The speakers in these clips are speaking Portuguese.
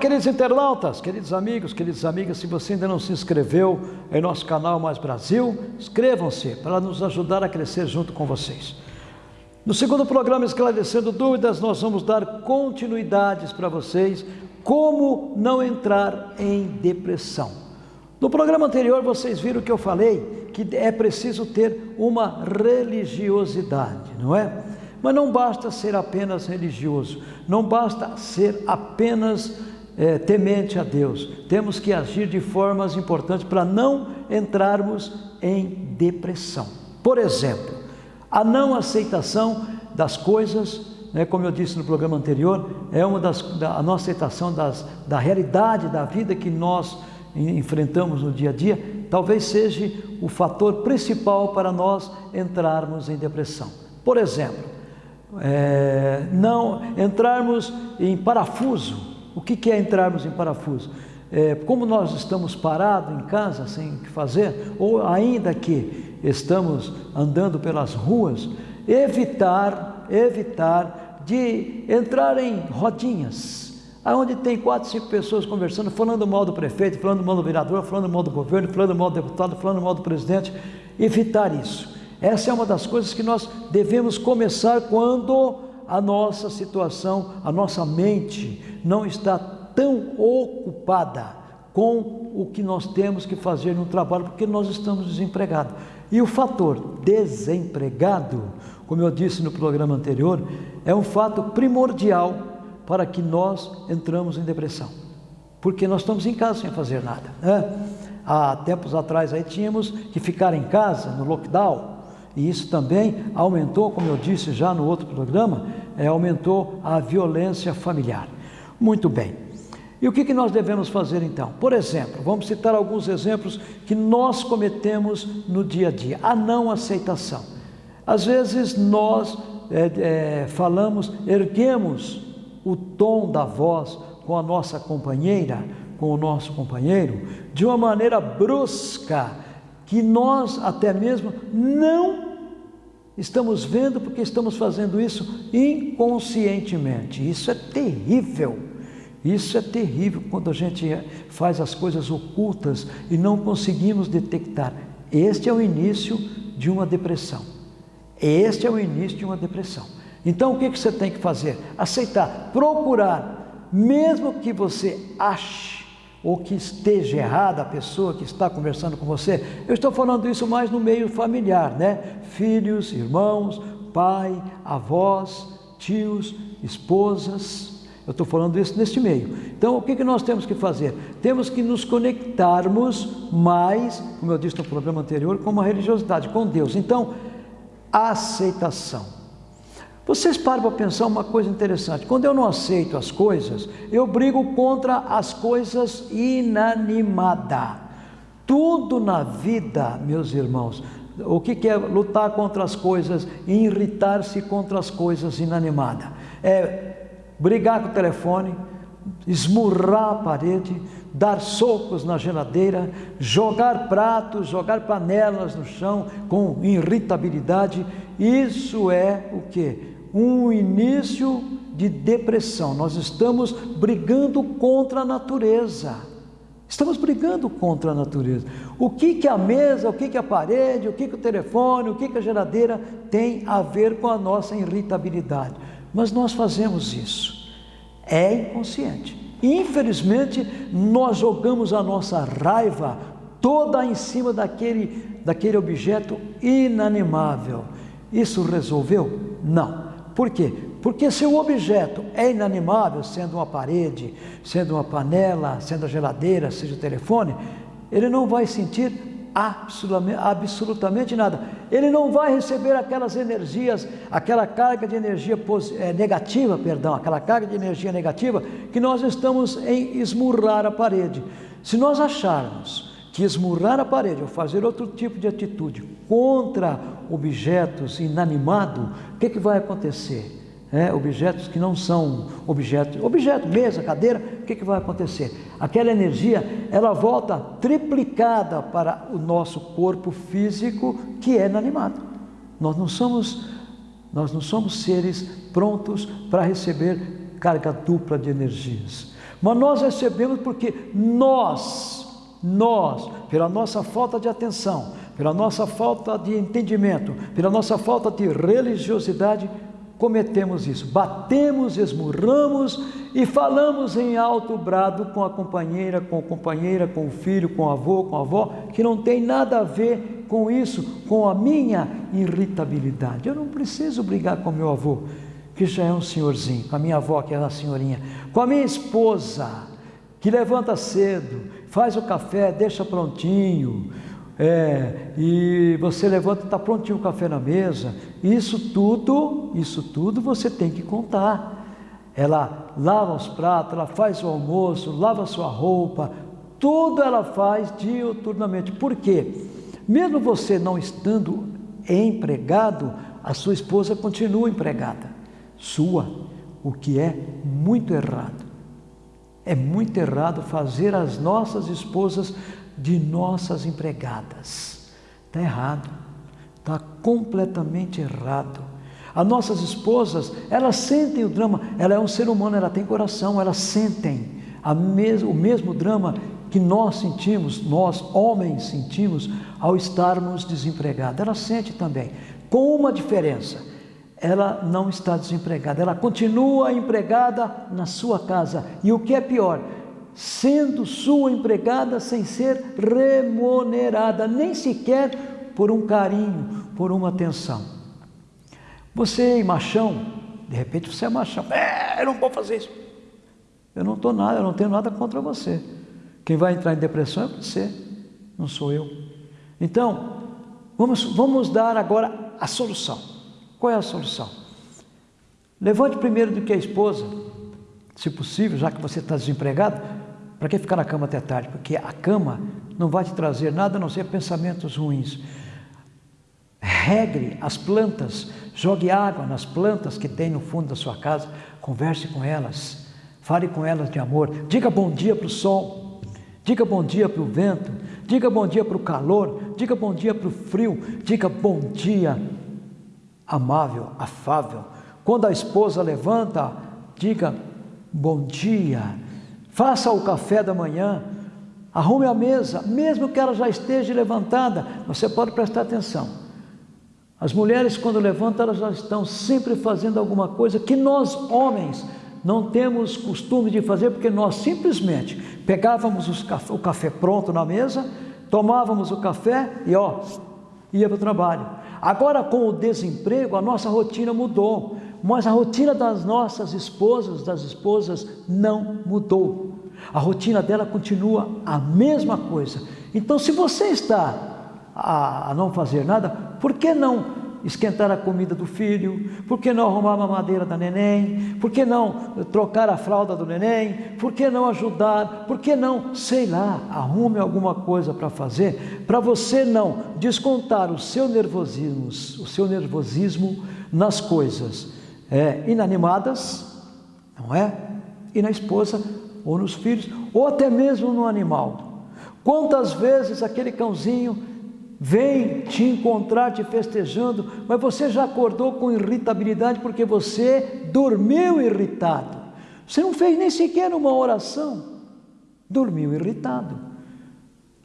queridos internautas, queridos amigos, queridas amigas, se você ainda não se inscreveu em nosso canal Mais Brasil, inscrevam-se para nos ajudar a crescer junto com vocês. No segundo programa Esclarecendo Dúvidas, nós vamos dar continuidades para vocês como não entrar em depressão. No programa anterior vocês viram que eu falei que é preciso ter uma religiosidade, não é? Mas não basta ser apenas religioso, não basta ser apenas é, temente a Deus. Temos que agir de formas importantes para não entrarmos em depressão. Por exemplo, a não aceitação das coisas, né, como eu disse no programa anterior, é uma das da, a não aceitação das, da realidade da vida que nós enfrentamos no dia a dia, talvez seja o fator principal para nós entrarmos em depressão. Por exemplo, é, não entrarmos em parafuso o que, é entrarmos em parafuso? É, como nós estamos parados em casa sem o que fazer, ou ainda que estamos andando pelas ruas, evitar, evitar de entrar em rodinhas, aonde tem quatro, cinco pessoas conversando, falando mal do prefeito, falando mal do vereador, falando mal do governo, falando mal do deputado, falando mal do presidente, evitar isso. Essa é uma das coisas que nós devemos começar quando a nossa situação, a nossa mente não está tão ocupada com o que nós temos que fazer no trabalho, porque nós estamos desempregados. E o fator desempregado, como eu disse no programa anterior, é um fato primordial para que nós entramos em depressão. Porque nós estamos em casa sem fazer nada. Né? Há tempos atrás aí tínhamos que ficar em casa, no lockdown, e isso também aumentou, como eu disse já no outro programa, é, aumentou a violência familiar. Muito bem. E o que, que nós devemos fazer então? Por exemplo, vamos citar alguns exemplos que nós cometemos no dia a dia. A não aceitação. Às vezes nós é, é, falamos, erguemos o tom da voz com a nossa companheira, com o nosso companheiro, de uma maneira brusca, que nós até mesmo não Estamos vendo porque estamos fazendo isso inconscientemente. Isso é terrível. Isso é terrível quando a gente faz as coisas ocultas e não conseguimos detectar. Este é o início de uma depressão. Este é o início de uma depressão. Então o que você tem que fazer? Aceitar, procurar, mesmo que você ache ou que esteja errada a pessoa que está conversando com você. Eu estou falando isso mais no meio familiar, né? Filhos, irmãos, pai, avós, tios, esposas. Eu estou falando isso neste meio. Então, o que, que nós temos que fazer? Temos que nos conectarmos mais, como eu disse no programa anterior, com uma religiosidade, com Deus. Então, aceitação. Vocês param para pensar uma coisa interessante. Quando eu não aceito as coisas, eu brigo contra as coisas inanimadas. Tudo na vida, meus irmãos, o que é lutar contra as coisas, irritar-se contra as coisas inanimadas? É brigar com o telefone, esmurrar a parede, dar socos na geladeira, jogar pratos, jogar panelas no chão com irritabilidade. Isso é o que? Um início de depressão. Nós estamos brigando contra a natureza. Estamos brigando contra a natureza. O que, que a mesa, o que, que a parede, o que, que o telefone, o que, que a geladeira tem a ver com a nossa irritabilidade? Mas nós fazemos isso. É inconsciente. Infelizmente, nós jogamos a nossa raiva toda em cima daquele, daquele objeto inanimável. Isso resolveu? Não. Por quê? Porque se o objeto é inanimável, sendo uma parede, sendo uma panela, sendo a geladeira, seja o telefone, ele não vai sentir absolutamente, nada. Ele não vai receber aquelas energias, aquela carga de energia é, negativa, perdão, aquela carga de energia negativa que nós estamos em esmurrar a parede. Se nós acharmos que esmurrar a parede ou fazer outro tipo de atitude contra objetos inanimados, o que, que vai acontecer? É, objetos que não são objetos, objeto, mesa, cadeira, o que, que vai acontecer? Aquela energia, ela volta triplicada para o nosso corpo físico que é inanimado. Nós não somos, nós não somos seres prontos para receber carga dupla de energias. Mas nós recebemos porque nós, nós, pela nossa falta de atenção, pela nossa falta de entendimento, pela nossa falta de religiosidade, cometemos isso. Batemos, esmurramos e falamos em alto brado com a companheira, com a companheira, com o filho, com o avô, com a avó, que não tem nada a ver com isso, com a minha irritabilidade. Eu não preciso brigar com meu avô, que já é um senhorzinho, com a minha avó, que é uma senhorinha, com a minha esposa, que levanta cedo, faz o café, deixa prontinho, é, e você levanta, está prontinho o café na mesa. Isso tudo, isso tudo você tem que contar. Ela lava os pratos, ela faz o almoço, lava a sua roupa, tudo ela faz diuturnamente. Por quê? Mesmo você não estando empregado, a sua esposa continua empregada, sua, o que é muito errado. É muito errado fazer as nossas esposas de nossas empregadas. Está errado, está completamente errado. As nossas esposas, elas sentem o drama, ela é um ser humano, ela tem coração, elas sentem mes o mesmo drama que nós sentimos, nós homens sentimos ao estarmos desempregados. Ela sente também, com uma diferença: ela não está desempregada, ela continua empregada na sua casa. E o que é pior, sendo sua empregada sem ser remunerada, nem sequer por um carinho, por uma atenção. Você, machão, de repente você é machão, é, eu não vou fazer isso. Eu não estou nada, eu não tenho nada contra você. Quem vai entrar em depressão é você, não sou eu. Então, vamos, vamos dar agora a solução. Qual é a solução? Levante primeiro do que a esposa, se possível, já que você está desempregado, para que ficar na cama até tarde? Porque a cama não vai te trazer nada a não ser pensamentos ruins. Regre as plantas, jogue água nas plantas que tem no fundo da sua casa, converse com elas, fale com elas de amor, diga bom dia para o sol, diga bom dia para o vento, diga bom dia para o calor, diga bom dia para o frio, diga bom dia amável, afável. Quando a esposa levanta, diga bom dia faça o café da manhã, arrume a mesa, mesmo que ela já esteja levantada, você pode prestar atenção. As mulheres, quando levantam, elas já estão sempre fazendo alguma coisa que nós, homens, não temos costume de fazer, porque nós simplesmente pegávamos o café pronto na mesa, tomávamos o café e ó, ia para o trabalho. Agora, com o desemprego, a nossa rotina mudou, mas a rotina das nossas esposas, das esposas, não mudou. A rotina dela continua a mesma coisa. Então, se você está a, não fazer nada, por que não esquentar a comida do filho? Por que não arrumar a mamadeira da neném? Por que não trocar a fralda do neném? Por que não ajudar? Por que não, sei lá, arrume alguma coisa para fazer, para você não descontar o seu nervosismo, o seu nervosismo nas coisas é, inanimadas, não é? E na esposa ou nos filhos, ou até mesmo no animal. Quantas vezes aquele cãozinho vem te encontrar te festejando, mas você já acordou com irritabilidade porque você dormiu irritado. Você não fez nem sequer uma oração, dormiu irritado.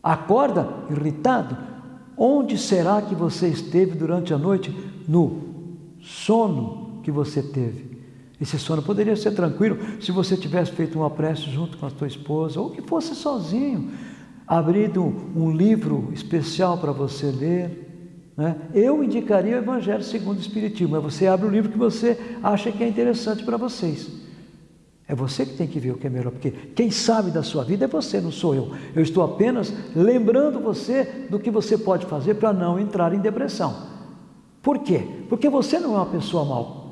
Acorda irritado. Onde será que você esteve durante a noite? No sono que você teve. Esse sono poderia ser tranquilo se você tivesse feito uma prece junto com a sua esposa, ou que fosse sozinho, abrido um livro especial para você ler. Né? Eu indicaria o Evangelho segundo o Espiritismo, mas você abre o livro que você acha que é interessante para vocês. É você que tem que ver o que é melhor, porque quem sabe da sua vida é você, não sou eu. Eu estou apenas lembrando você do que você pode fazer para não entrar em depressão. Por quê? Porque você não é uma pessoa mal.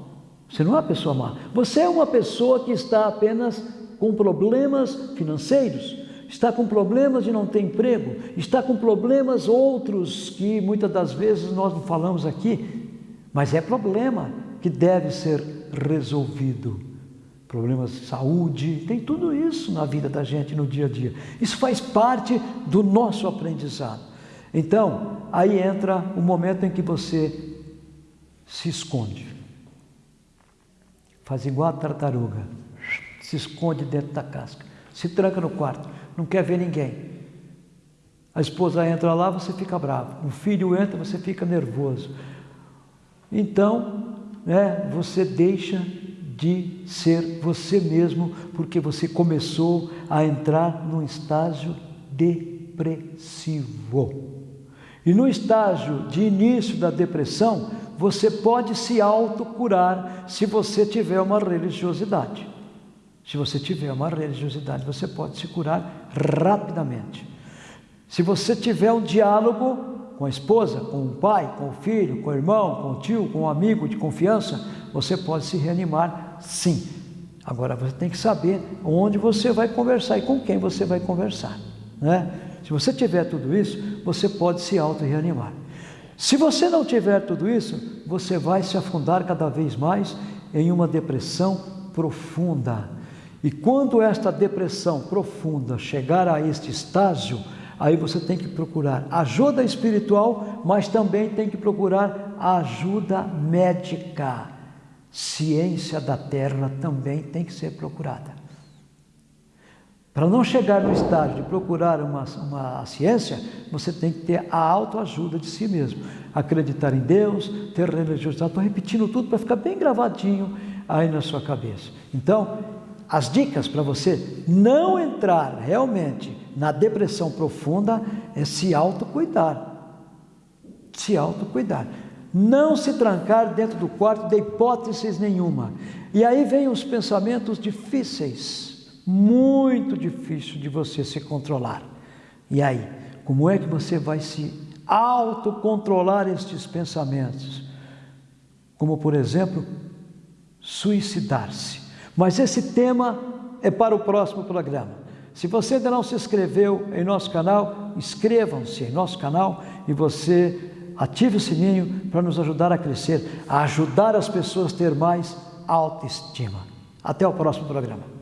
Você não é uma pessoa má. Você é uma pessoa que está apenas com problemas financeiros, está com problemas de não ter emprego, está com problemas outros que muitas das vezes nós não falamos aqui, mas é problema que deve ser resolvido. Problemas de saúde, tem tudo isso na vida da gente no dia a dia. Isso faz parte do nosso aprendizado. Então, aí entra o momento em que você se esconde. Faz igual a tartaruga, se esconde dentro da casca. se tranca no quarto, não quer ver ninguém. A esposa entra lá, você fica bravo. Um filho entra, você fica nervoso. Então, né, você deixa de ser você mesmo, porque você começou a entrar num estágio depressivo. E no estágio de início da depressão, você pode se autocurar se você tiver uma religiosidade. Se você tiver uma religiosidade, você pode se curar rapidamente. Se você tiver um diálogo com a esposa, com o pai, com o filho, com o irmão, com o tio, com o amigo de confiança, você pode se reanimar sim. Agora você tem que saber onde você vai conversar e com quem você vai conversar. Né? Se você tiver tudo isso, você pode se auto-reanimar. Se você não tiver tudo isso, você vai se afundar cada vez mais em uma depressão profunda. E quando esta depressão profunda chegar a este estágio, aí você tem que procurar ajuda espiritual, mas também tem que procurar ajuda médica. Ciência da terra também tem que ser procurada. Para não chegar no estágio de procurar uma, uma ciência, você tem que ter a autoajuda de si mesmo. Acreditar em Deus, ter religiosidade. Estou repetindo tudo para ficar bem gravadinho aí na sua cabeça. Então, as dicas para você não entrar realmente na depressão profunda é se autocuidar. Se autocuidar. Não se trancar dentro do quarto de hipóteses nenhuma. E aí vem os pensamentos difíceis muito difícil de você se controlar. E aí, como é que você vai se autocontrolar estes pensamentos? Como, por exemplo, suicidar-se. Mas esse tema é para o próximo programa. Se você ainda não se inscreveu em nosso canal, inscrevam-se em nosso canal e você ative o sininho para nos ajudar a crescer, a ajudar as pessoas a ter mais autoestima. Até o próximo programa.